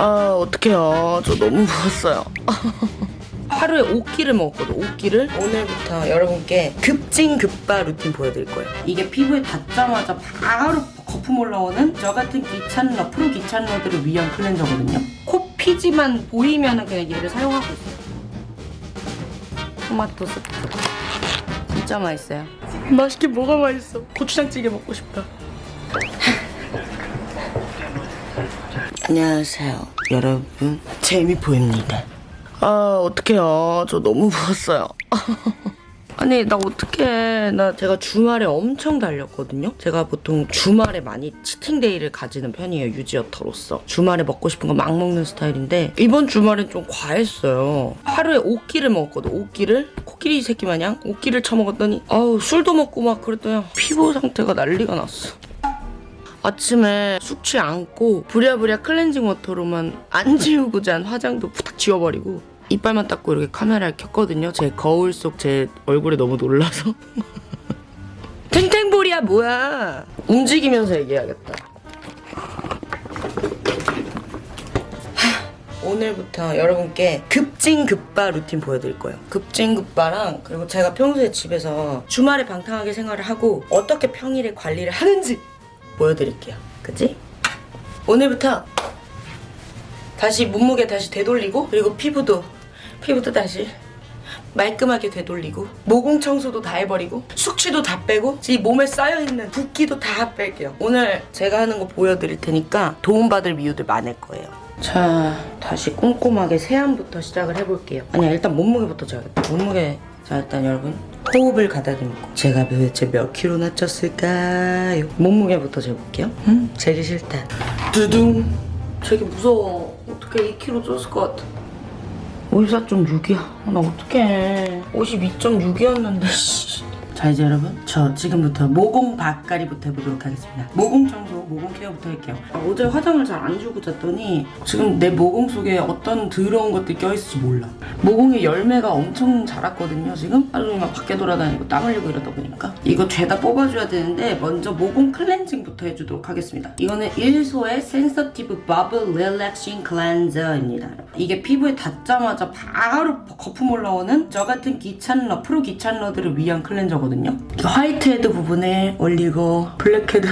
아 어떡해요. 저 너무 부었어요. 하루에 5끼를 먹었거든 5끼를? 오늘부터 여러분께 급찐급빠 루틴 보여드릴 거예요. 이게 피부에 닿자마자 바로 거품 올라오는 저 같은 귀찮러 프로 귀찮러들을 위한 클렌저거든요. 코 피지만 보이면 그냥 얘를 사용하고 있어요. 토마토 스프 진짜 맛있어요. 맛있게 뭐가 맛있어. 고추장찌개 먹고 싶다 안녕하세요 여러분. 재미보입니다. 아 어떡해요. 저 너무 부었어요. 아니 나 어떡해. 나 제가 주말에 엄청 달렸거든요. 제가 보통 주말에 많이 치팅데이를 가지는 편이에요 유지어터로서. 주말에 먹고 싶은 거 막 먹는 스타일인데 이번 주말엔 좀 과했어요. 하루에 5끼를 먹었거든 5끼를. 코끼리 새끼 마냥 5끼를 처먹었더니 아우 술도 먹고 막 그랬더니 피부 상태가 난리가 났어 아침에 숙취 안고 부랴부랴 클렌징 워터로만 안 지우고 잔 화장도 후딱 지워버리고 이빨만 닦고 이렇게 카메라를 켰거든요. 제 거울 속 제 얼굴에 너무 놀라서. 탱탱볼이야 뭐야. 움직이면서 얘기해야겠다. 하, 오늘부터 여러분께 급찐급빠 루틴 보여드릴 거예요. 급찐급빠랑 그리고 제가 평소에 집에서 주말에 방탕하게 생활을 하고 어떻게 평일에 관리를 하는지 보여드릴게요. 그치? 오늘부터 다시 몸무게 다시 되돌리고 그리고 피부도 피부도 다시 말끔하게 되돌리고 모공 청소도 다 해버리고 숙취도 다 빼고 이 몸에 쌓여있는 붓기도 다 뺄게요. 오늘 제가 하는 거 보여드릴 테니까 도움받을 미우들 많을 거예요. 자 다시 꼼꼼하게 세안부터 시작을 해볼게요. 아니야 일단 몸무게부터 재야겠다. 몸무게 자 일단 여러분 호흡을 가다듬고 제가 도대체 몇 킬로나 쪘을까요? 몸무게부터 재볼게요. 음? 재기 싫다. 두둥. 되게 무서워. 어떻게 2kg 쪘을 것 같아. 54.6이야. 나 어떡해. 52.6이었는데, 씨. 자, 이제 여러분. 저 지금부터 모공 박가리부터 해보도록 하겠습니다. 모공 청소, 모공 케어부터 할게요. 아, 어제 화장을 잘안 지우고 잤더니 지금 내 모공 속에 어떤 더러운 것들이 껴있을지 몰라. 모공에 열매가 엄청 자랐거든요, 지금. 하루 종일 막 밖에 돌아다니고 땀 흘리고 이러다 보니까. 이거 죄다 뽑아줘야 되는데 먼저 모공 클렌징부터 해주도록 하겠습니다. 이거는 일소의 센서티브 버블 릴렉싱 클렌저입니다. 이게 피부에 닿자마자 바로 거품 올라오는 저 같은 귀찮러, 프로 귀찮러들을 위한 클렌저거든요. 이거 화이트헤드 부분에 올리고 블랙헤드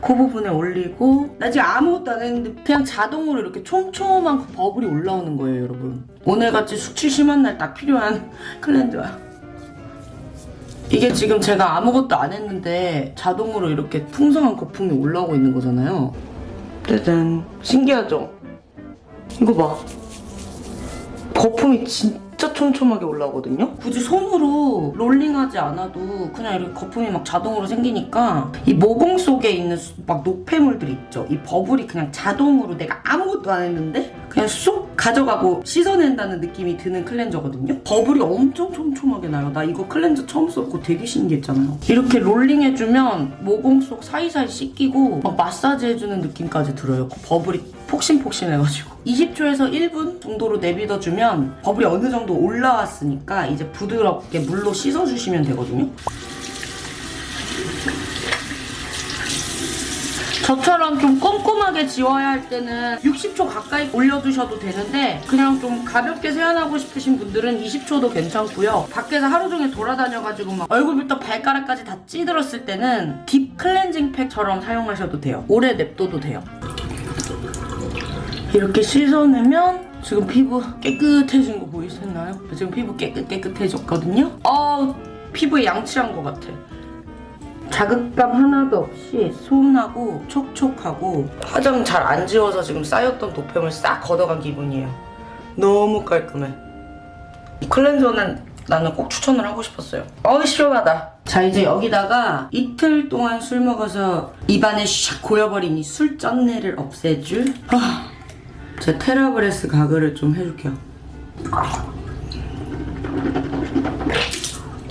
그 부분에 올리고 나 지금 아무것도 안 했는데 그냥 자동으로 이렇게 촘촘한 그 버블이 올라오는 거예요, 여러분. 오늘같이 숙취 심한 날 딱 필요한 클렌저야. 이게 지금 제가 아무것도 안 했는데 자동으로 이렇게 풍성한 거품이 올라오고 있는 거잖아요. 짜잔. 신기하죠? 이거 봐. 거품이 진짜 촘촘하게 올라오거든요? 굳이 손으로 롤링하지 않아도 그냥 이렇게 거품이 막 자동으로 생기니까 이 모공 속에 있는 수- 막 노폐물들 있죠? 이 버블이 그냥 자동으로 내가 아무것도 안 했는데 그냥 쏙 가져가고 씻어낸다는 느낌이 드는 클렌저거든요? 버블이 엄청 촘촘하게 나요. 나 이거 클렌저 처음 썼고 되게 신기했잖아요. 이렇게 롤링해주면 모공 속 사이사이 씻기고 막 마사지 해주는 느낌까지 들어요. 그 버블이 폭신폭신해가지고 20초에서 1분 정도로 내비둬주면 버블이 어느 정도 올라왔으니까 이제 부드럽게 물로 씻어주시면 되거든요. 저처럼 좀 꼼꼼하게 지워야 할 때는 60초 가까이 올려두셔도 되는데 그냥 좀 가볍게 세안하고 싶으신 분들은 20초도 괜찮고요. 밖에서 하루 종일 돌아다녀가지고 막 얼굴부터 발가락까지 다 찌들었을 때는 딥 클렌징 팩처럼 사용하셔도 돼요. 오래 냅둬도 돼요. 이렇게 씻어내면 지금 피부 깨끗해진 거 보이시나요? 지금 피부 깨끗 깨끗해졌거든요. 어 피부에 양치한 것 같아. 자극감 하나도 없이 소운하고 촉촉하고 화장 잘 안 지워서 지금 쌓였던 도폐물 싹 걷어간 기분이에요. 너무 깔끔해. 이 클렌저는 나는 꼭 추천을 하고 싶었어요. 어우 시원하다. 자 이제 여기다가 이틀 동안 술 먹어서 입안에 샥 고여버린 이 술 쩐내를 없애줄 아, 제 테라브레스 가글을 좀 해줄게요.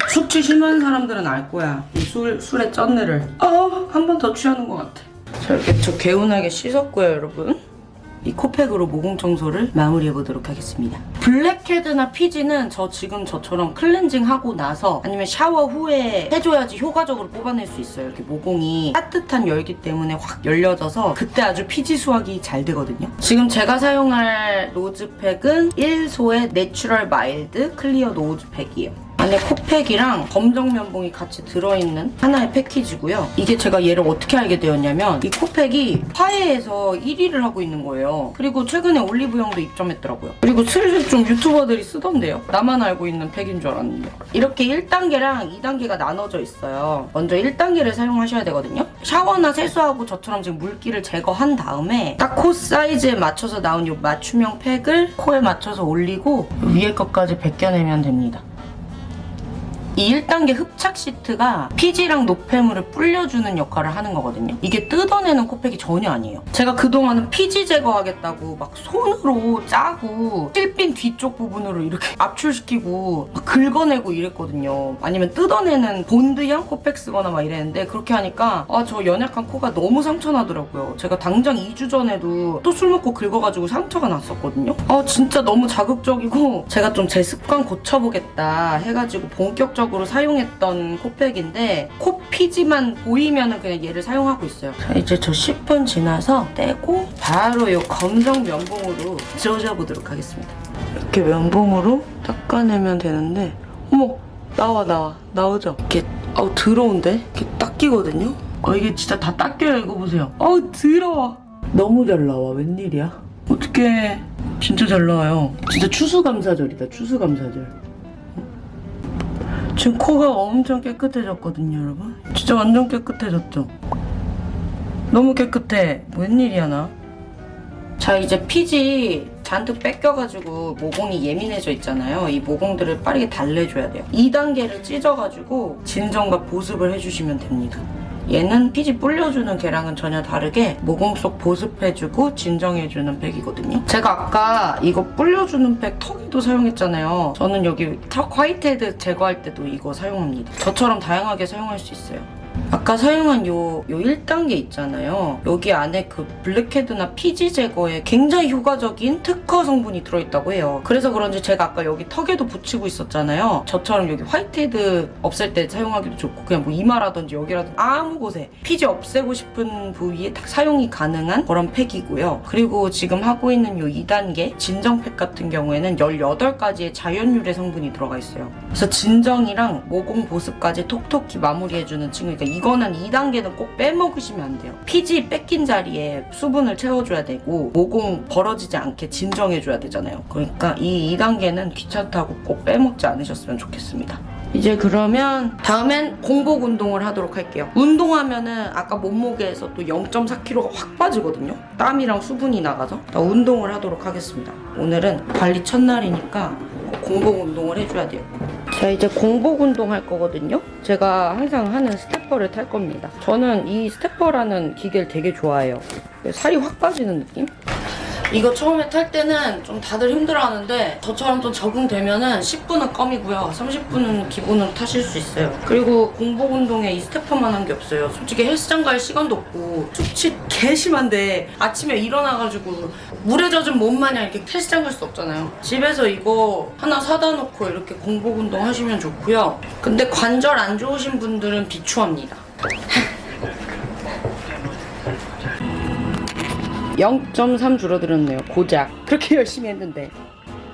숙취 심한 사람들은 알 거야. 이 술, 술의 쩐내를. 아, 한번 더 취하는 것 같아. 자, 이렇게 저 개운하게 씻었고요, 여러분. 이 코팩으로 모공 청소를 마무리해보도록 하겠습니다. 블랙헤드나 피지는 저 지금 저처럼 클렌징하고 나서 아니면 샤워 후에 해줘야지 효과적으로 뽑아낼 수 있어요. 이렇게 모공이 따뜻한 열기 때문에 확 열려져서 그때 아주 피지 수확이 잘 되거든요. 지금 제가 사용할 nose pack은 일소의 Natural Mild Clear Nose Pack이에요. 안에 코팩이랑 검정 면봉이 같이 들어있는 하나의 패키지고요. 이게 제가 얘를 어떻게 알게 되었냐면 이 코팩이 화해에서 1위를 하고 있는 거예요. 그리고 최근에 올리브영도 입점했더라고요. 그리고 슬슬 좀 유튜버들이 쓰던데요. 나만 알고 있는 팩인 줄 알았는데. 이렇게 1단계랑 2단계가 나눠져 있어요. 먼저 1단계를 사용하셔야 되거든요. 샤워나 세수하고 저처럼 지금 물기를 제거한 다음에 딱 코 사이즈에 맞춰서 나온 이 맞춤형 팩을 코에 맞춰서 올리고 위에 것까지 벗겨내면 됩니다. 이 1단계 흡착 시트가 피지랑 노폐물을 불려주는 역할을 하는 거거든요. 이게 뜯어내는 코팩이 전혀 아니에요. 제가 그동안은 피지 제거하겠다고 막 손으로 짜고 실핀 뒤쪽 부분으로 이렇게 압출시키고 막 긁어내고 이랬거든요. 아니면 뜯어내는 본드형 코팩 쓰거나 막 이랬는데 그렇게 하니까 아 저 연약한 코가 너무 상처나더라고요. 제가 당장 2주 전에도 또 술 먹고 긁어가지고 상처가 났었거든요. 아 진짜 너무 자극적이고 제가 좀 제 습관 고쳐보겠다 해가지고 본격적으로 사용했던 코팩인데 코 피지만 보이면은 그냥 얘를 사용하고 있어요. 자, 이제 저 10분 지나서 떼고 바로 이 검정 면봉으로 지워져 보도록 하겠습니다. 이렇게 면봉으로 닦아내면 되는데 어머 나와 나와 나오죠? 이렇게 아우 더러운데? 이렇게 닦이거든요? 아 이게 진짜 다 닦여요 이거 보세요 아우 더러워 너무 잘 나와 웬일이야? 어떡해 진짜 잘 나와요 진짜 추수감사절이다 추수감사절 지금 코가 엄청 깨끗해졌거든요 여러분 진짜 완전 깨끗해졌죠? 너무 깨끗해 웬일이야 나 자 이제 피지 잔뜩 뺏겨가지고 모공이 예민해져 있잖아요. 이 모공들을 빠르게 달래줘야 돼요. 2단계를 찢어가지고 진정과 보습을 해주시면 됩니다. 얘는 피지 불려주는 개랑은 전혀 다르게 모공 속 보습해주고 진정해주는 팩이거든요. 제가 아까 이거 불려주는 팩 턱에도 사용했잖아요. 저는 여기 턱 화이트헤드 제거할 때도 이거 사용합니다. 저처럼 다양하게 사용할 수 있어요. 아까 사용한 요, 요 1단계 있잖아요. 여기 안에 그 블랙헤드나 피지 제거에 굉장히 효과적인 특허 성분이 들어있다고 해요. 그래서 그런지 제가 아까 여기 턱에도 붙이고 있었잖아요. 저처럼 여기 화이트헤드 없앨 때 사용하기도 좋고 그냥 뭐 이마라든지 여기라든지 아무 곳에 피지 없애고 싶은 부위에 딱 사용이 가능한 그런 팩이고요. 그리고 지금 하고 있는 요 2단계 진정팩 같은 경우에는 18가지의 자연유래 성분이 들어가 있어요. 그래서 진정이랑 모공 보습까지 톡톡히 마무리해주는 친구. 그러니까 이거는 2단계는 꼭 빼먹으시면 안 돼요. 피지 뺏긴 자리에 수분을 채워줘야 되고 모공 벌어지지 않게 진정해줘야 되잖아요. 그러니까 이 2단계는 귀찮다고 꼭 빼먹지 않으셨으면 좋겠습니다. 이제 그러면 다음엔 공복 운동을 하도록 할게요. 운동하면은 아까 몸무게에서 또 0.4kg가 확 빠지거든요. 땀이랑 수분이 나가서 나 운동을 하도록 하겠습니다. 오늘은 관리 첫날이니까 꼭 공복 운동을 해줘야 돼요. 자 이제 공복 운동 할 거거든요. 제가 항상 하는 스테퍼를 탈 겁니다. 저는 이 스테퍼라는 기계를 되게 좋아해요. 살이 확 빠지는 느낌? 이거 처음에 탈 때는 좀 다들 힘들어하는데 저처럼 좀 적응되면은 10분은 껌이고요. 30분은 기본으로 타실 수 있어요. 그리고 공복 운동에 이 스테퍼만 한 게 없어요. 솔직히 헬스장 갈 시간도 없고 숙취 개 심한데 아침에 일어나가지고 물에 젖은 몸 마냥 이렇게 헬스장 갈 수 없잖아요. 집에서 이거 하나 사다 놓고 이렇게 공복 운동 하시면 좋고요. 근데 관절 안 좋으신 분들은 비추합니다. 0.3 줄어들었네요. 고작. 그렇게 열심히 했는데.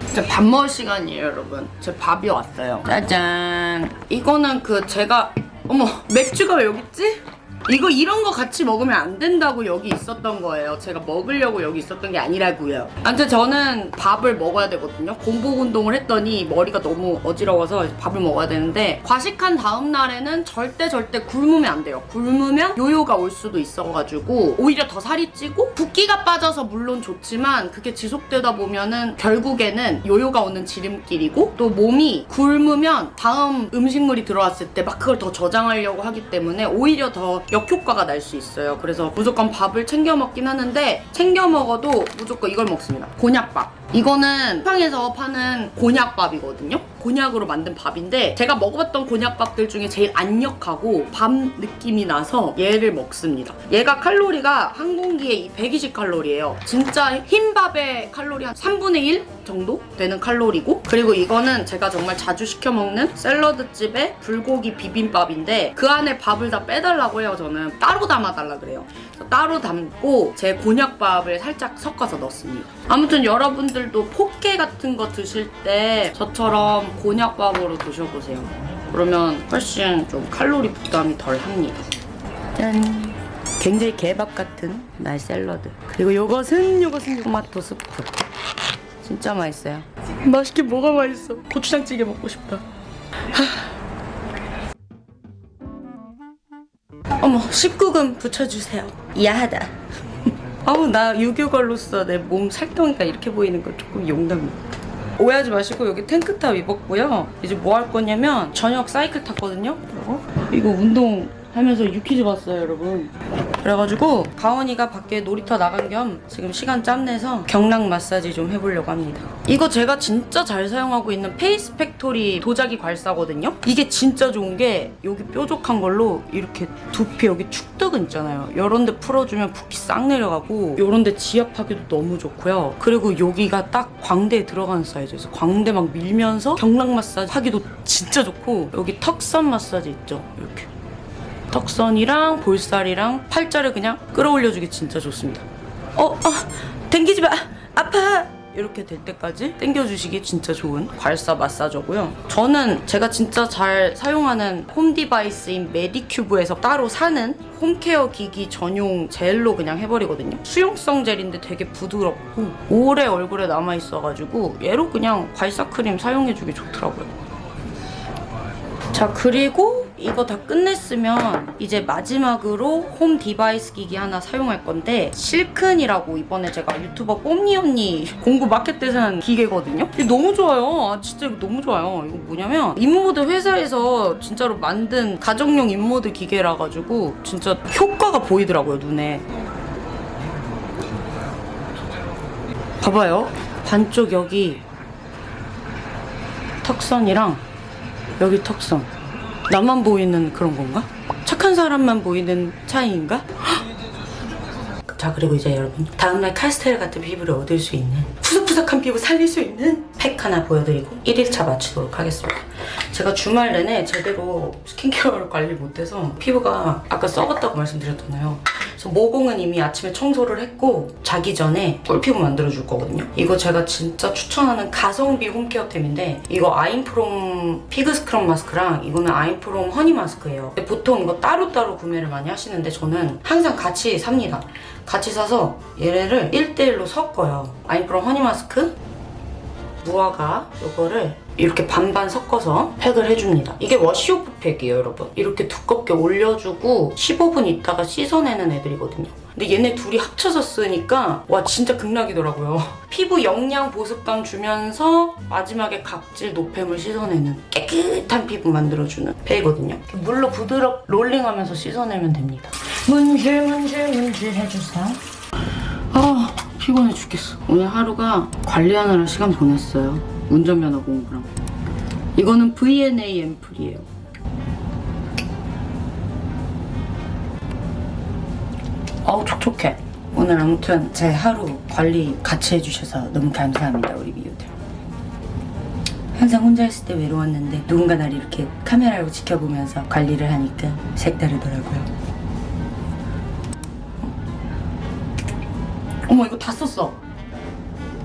이제 밥 먹을 시간이에요, 여러분. 제 밥이 왔어요. 짜잔. 이거는 그 제가 어머 맥주가 왜 여기 있지? 이거 이런 거 같이 먹으면 안 된다고 여기 있었던 거예요. 제가 먹으려고 여기 있었던 게 아니라고요. 아무튼 저는 밥을 먹어야 되거든요. 공복 운동을 했더니 머리가 너무 어지러워서 밥을 먹어야 되는데 과식한 다음 날에는 절대 절대 굶으면 안 돼요. 굶으면 요요가 올 수도 있어가지고 오히려 더 살이 찌고 붓기가 빠져서 물론 좋지만 그게 지속되다 보면은 결국에는 요요가 오는 지름길이고 또 몸이 굶으면 다음 음식물이 들어왔을 때 막 그걸 더 저장하려고 하기 때문에 오히려 더 역효과가 날 수 있어요. 그래서 무조건 밥을 챙겨 먹긴 하는데 챙겨 먹어도 무조건 이걸 먹습니다. 곤약밥. 이거는 쿠팡에서 파는 곤약밥이거든요. 곤약으로 만든 밥인데 제가 먹어봤던 곤약밥들 중에 제일 안역하고 밥 느낌이 나서 얘를 먹습니다. 얘가 칼로리가 한 공기에 120칼로리예요. 진짜 흰 밥의 칼로리 한 3분의 1 정도 되는 칼로리고 그리고 이거는 제가 정말 자주 시켜 먹는 샐러드집의 불고기 비빔밥인데 그 안에 밥을 다 빼달라고 해요. 저는 따로 담아달라 그래요. 따로 담고 제 곤약밥을 살짝 섞어서 넣습니다. 아무튼 여러분들 도 포케 같은 거 드실 때 저처럼 곤약밥으로 드셔보세요. 그러면 훨씬 좀 칼로리 부담이 덜 합니다. 짠! 굉장히 개밥 같은 날 샐러드. 그리고 요것은 요것은 토마토 스프. 진짜 맛있어요. 맛있게 뭐가 맛있어? 고추장찌개 먹고 싶다. 어머 19금 붙여주세요. 야하다. 아우 나 유교걸로서 내 몸 살덩이가 이렇게 보이는 거 조금 용납니다. 오해하지 마시고 여기 탱크탑 입었고요. 이제 뭐 할 거냐면 저녁 사이클 탔거든요. 이거 운동 하면서 유퀴즈 봤어요 여러분. 그래가지고 가원이가 밖에 놀이터 나간 겸 지금 시간 짬내서 경락 마사지 좀 해보려고 합니다. 이거 제가 진짜 잘 사용하고 있는 페이스 팩토리 도자기 괄사거든요. 이게 진짜 좋은 게 여기 뾰족한 걸로 이렇게 두피 여기 측두근 있잖아요. 이런 데 풀어주면 붓기 싹 내려가고 이런 데 지압하기도 너무 좋고요. 그리고 여기가 딱 광대에 들어가는 사이즈에서 광대 막 밀면서 경락 마사지 하기도 진짜 좋고 여기 턱선 마사지 있죠. 이렇게. 턱선이랑 볼살이랑 팔자를 그냥 끌어올려주기 진짜 좋습니다. 어, 아, 당기지 마, 아파. 이렇게 될 때까지 당겨주시기 진짜 좋은 괄사 massager고요. 저는 제가 진짜 잘 사용하는 home device인 메디큐브에서 따로 사는 home care 기기 전용 젤로 그냥 해버리거든요. 수용성 젤인데 되게 부드럽고 오래 얼굴에 남아있어가지고 얘로 그냥 괄사 크림 사용해주기 좋더라고요. 자 그리고 이거 다 끝냈으면 이제 마지막으로 home device 기기 하나 사용할 건데 실큰이라고 이번에 제가 유튜버 뽐니 언니 공구 마켓 때 산 기계거든요? 이게 너무 좋아요. 아 진짜 이거 너무 좋아요. 이거 뭐냐면 인모드 회사에서 진짜로 만든 가정용 인모드 기계라 가지고 진짜 효과가 보이더라고요 눈에. 봐봐요. 반쪽 여기 턱선이랑 여기 턱선 나만 보이는 그런 건가? 착한 사람만 보이는 차이인가? 자 그리고 이제 여러분 다음날 카스텔라 같은 피부를 얻을 수 있는 푸석푸석한 피부 살릴 수 있는 팩 하나 보여드리고 1일차 마치도록 하겠습니다 제가 주말 내내 제대로 스킨케어를 관리 못해서 피부가 아까 썩었다고 말씀드렸잖아요 그래서 모공은 이미 아침에 청소를 했고 자기 전에 꿀피부 만들어줄 거거든요. 이거 제가 진짜 추천하는 가성비 home care템인데 이거 아임프롬 fig scrub mask랑 이거는 아임프롬 honey mask예요. 보통 이거 따로따로 구매를 많이 하시는데 저는 항상 같이 삽니다. 같이 사서 얘네를 1대1로 섞어요. 아임프롬 honey mask 무화과 요거를 이렇게 반반 섞어서 팩을 해줍니다. 이게 wash-off 팩이에요, 여러분. 이렇게 두껍게 올려주고 15분 있다가 씻어내는 애들이거든요. 근데 얘네 둘이 합쳐서 쓰니까 와 진짜 극락이더라고요. 피부 영양 보습감 주면서 마지막에 각질 노폐물 씻어내는 깨끗한 피부 만들어주는 팩이거든요. 물로 부드럽 rolling하면서 씻어내면 됩니다. 문질 문질 문질 해주세요. 아 피곤해 죽겠어. 오늘 하루가 관리하느라 시간 보냈어요. 운전면허 공부랑. 이거는 VNA 앰플이에요. 어우 촉촉해. 오늘 아무튼 제 하루 관리 같이 해주셔서 너무 감사합니다 우리 미우들. 항상 혼자 있을 때 외로웠는데 누군가 날 이렇게 카메라로 지켜보면서 관리를 하니까 색다르더라고요 어머 이거 다 썼어.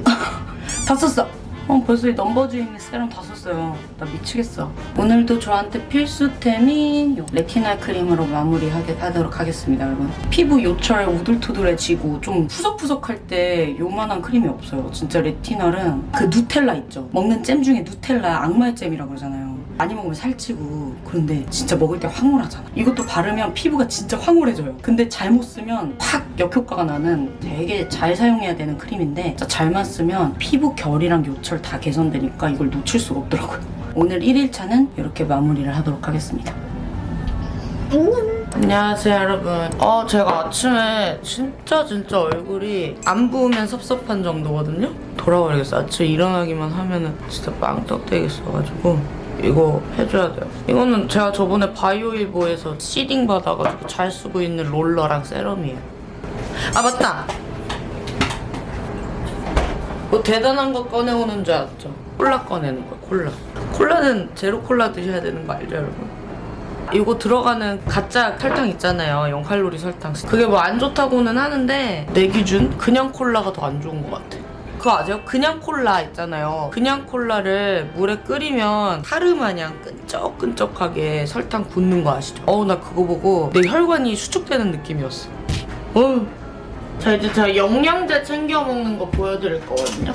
다 썼어. 어 벌써 이 넘버즈인 세럼 다 썼어요. 나 미치겠어. 오늘도 저한테 필수템인 요 레티날 크림으로 마무리하게 하도록 하겠습니다 여러분. 피부 요철 우둘투둘해지고 좀 푸석푸석할 때 요만한 크림이 없어요. 진짜 레티날은 그 누텔라 있죠? 먹는 잼 중에 누텔라 악마의 잼이라고 그러잖아요 많이 먹으면 살찌고 그런데 진짜 먹을 때 황홀하잖아. 이것도 바르면 피부가 진짜 황홀해져요. 근데 잘못 쓰면 확 역효과가 나는 되게 잘 사용해야 되는 크림인데 진짜 잘만 쓰면 피부 결이랑 요철 다 개선되니까 이걸 놓칠 수가 없더라고요. 오늘 1일차는 이렇게 마무리를 하도록 하겠습니다. 안녕하세요 여러분. 어 제가 아침에 진짜 진짜 얼굴이 안 부으면 섭섭한 정도거든요? 돌아버리겠어. 아침에 일어나기만 하면은 진짜 빵떡 되겠어가지고 이거 해줘야 돼요. 이거는 제가 저번에 바이오일보에서 시딩 받아가지고 잘 쓰고 있는 롤러랑 세럼이에요. 아 맞다. 뭐 대단한 거 꺼내오는 줄 알았죠? 콜라 꺼내는 거야 콜라. 콜라는 제로 콜라 드셔야 되는 거 알죠 여러분? 이거 들어가는 가짜 설탕 있잖아요. 0칼로리 설탕. 그게 뭐 안 좋다고는 하는데 내 기준 그냥 콜라가 더 안 좋은 것 같아. 그거 아세요? 그냥 콜라 있잖아요. 그냥 콜라를 물에 끓이면 타르 마냥 끈적끈적하게 설탕 굳는 거 아시죠? 어우 나 그거 보고 내 혈관이 수축되는 느낌이었어. 어우. 자 이제 제가 영양제 챙겨 먹는 거 보여드릴 거거든요.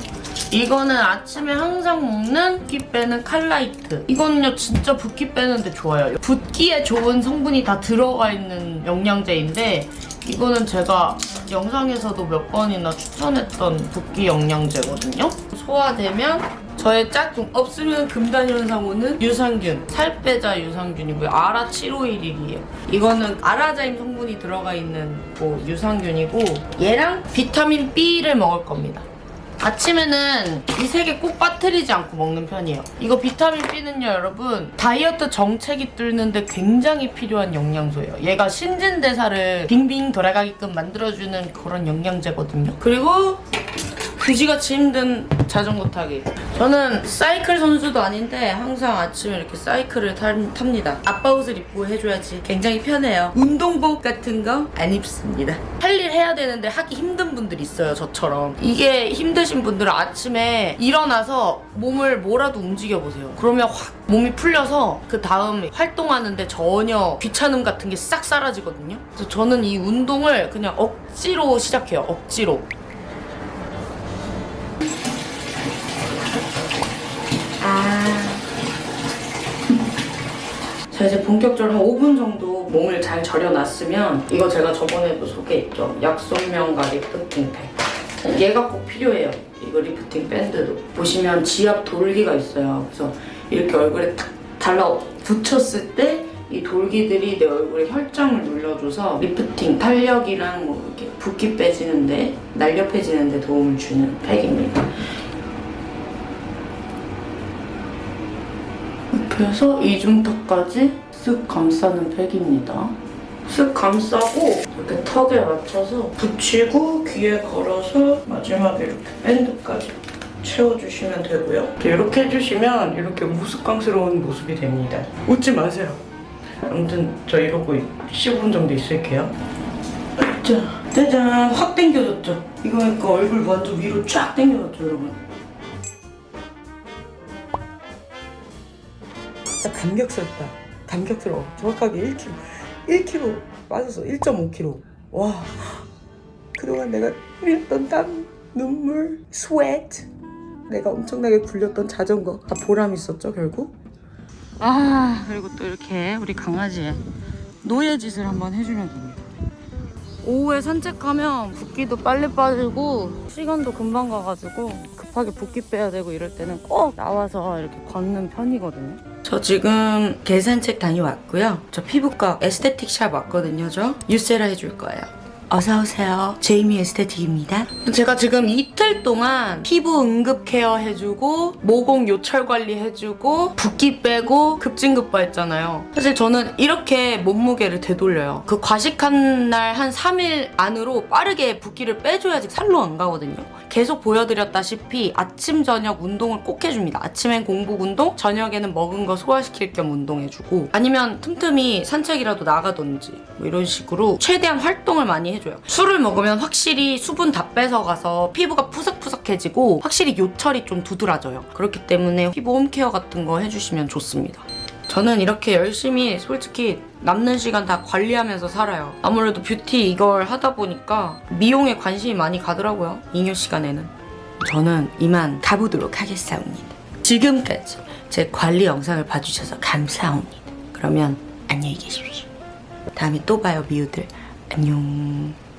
이거는 아침에 항상 먹는 붓기 빼는 칼라이트. 이거는요 진짜 붓기 빼는데 좋아요. 붓기에 좋은 성분이 다 들어가 있는 영양제인데 이거는 제가 영상에서도 몇 번이나 추천했던 붓기 영양제거든요. 소화되면 저의 짝꿍 없으면 금단 현상 오는 유산균 살 빼자 유산균이고요. 아라 751이에요. 이거는 아라자임 성분이 들어가 있는 뭐 유산균이고 얘랑 비타민 B를 먹을 겁니다 아침에는 이 세 개 꼭 빠뜨리지 않고 먹는 편이에요. 이거 비타민 B는요 여러분. 다이어트 정체기 뚫는데 굉장히 필요한 영양소예요. 얘가 신진대사를 빙빙 돌아가게끔 만들어주는 그런 영양제거든요. 그리고 그지같이 힘든 자전거 타기. 저는 사이클 선수도 아닌데 항상 아침에 이렇게 사이클을 탑, 탑니다. 아빠 옷을 입고 해줘야지 굉장히 편해요. 운동복 같은 거 안 입습니다. 할 일 해야 되는데 하기 힘든 분들 있어요, 저처럼. 이게 힘드신 분들은 아침에 일어나서 몸을 뭐라도 움직여보세요. 그러면 확 몸이 풀려서 그 다음 활동하는데 전혀 귀찮음 같은 게 싹 사라지거든요. 그래서 저는 이 운동을 그냥 억지로 시작해요, 억지로. 자 이제 본격적으로 한 5분 정도 몸을 잘 절여놨으면 이거 제가 저번에도 소개했죠. 약손명과 리프팅 팩. 얘가 꼭 필요해요. 이거 리프팅 밴드도. 보시면 지압 돌기가 있어요. 그래서 이렇게 얼굴에 탁 달라 붙였을 때 이 돌기들이 내 얼굴에 혈점을 눌러줘서 리프팅, 탄력이랑 뭐 이렇게 붓기 빼지는데 날렵해지는데 도움을 주는 팩입니다 그래서 이중턱까지 쓱 감싸는 팩입니다. 쓱 감싸고 이렇게 턱에 맞춰서 붙이고 귀에 걸어서 마지막에 이렇게 밴드까지 채워주시면 되고요. 이렇게 해주시면 이렇게 우스꽝스러운 모습이 됩니다. 웃지 마세요. 아무튼 저 이러고 15분 정도 있을게요. 자, 짜잔! 확 당겨졌죠? 이거 그러니까 얼굴 완전 위로 쫙 당겨졌죠, 여러분? 진짜 감격스럽다. 감격스러워. 정확하게 1kg. 1kg 빠졌어. 1.5kg. 와. 그동안 내가 흘렸던 땀, 눈물, sweat. 내가 엄청나게 굴렸던 자전거. 다 보람 있었죠, 결국? 아, 그리고 또 이렇게 우리 강아지의 노예 짓을 한번 해주면 됩니다. 오후에 산책하면 붓기도 빨리 빠지고 시간도 금방 가가지고 급하게 붓기 빼야 되고 이럴 때는 꼭 나와서 이렇게 걷는 편이거든요. 저 지금 개산책 다녀왔고요. 저 피부과 aesthetic shop 왔거든요. 저 유세라 해줄 거예요. 어서 오세요. 제이미 에스테틱입니다. 제가 지금 이 틀 동안 피부 응급 케어 해주고 모공 요철 관리 해주고 붓기 빼고 급진급바 했잖아요. 사실 저는 이렇게 몸무게를 되돌려요. 그 과식한 날 한 3일 안으로 빠르게 붓기를 빼줘야지 살로 안 가거든요. 계속 보여드렸다시피 아침 저녁 운동을 꼭 해줍니다. 아침엔 공복 운동, 저녁에는 먹은 거 소화시킬 겸 운동해주고 아니면 틈틈이 산책이라도 나가든지 뭐 이런 식으로 최대한 활동을 많이 해줘요. 술을 먹으면 확실히 수분 다 뺏어가서 피부가 푸 석푸석해지고 확실히 요철이 좀 두드러져요. 그렇기 때문에 피부 홈케어 같은 거 해주시면 좋습니다. 저는 이렇게 열심히 솔직히 남는 시간 다 관리하면서 살아요. 아무래도 뷰티 이걸 하다 보니까 미용에 관심이 많이 가더라고요. 잉여 시간에는. 저는 이만 가보도록 하겠사옵니다. 지금까지 제 관리 영상을 봐주셔서 감사합니다. 그러면 안녕히 계십시오. 다음에 또 봐요, 미우들. 안녕.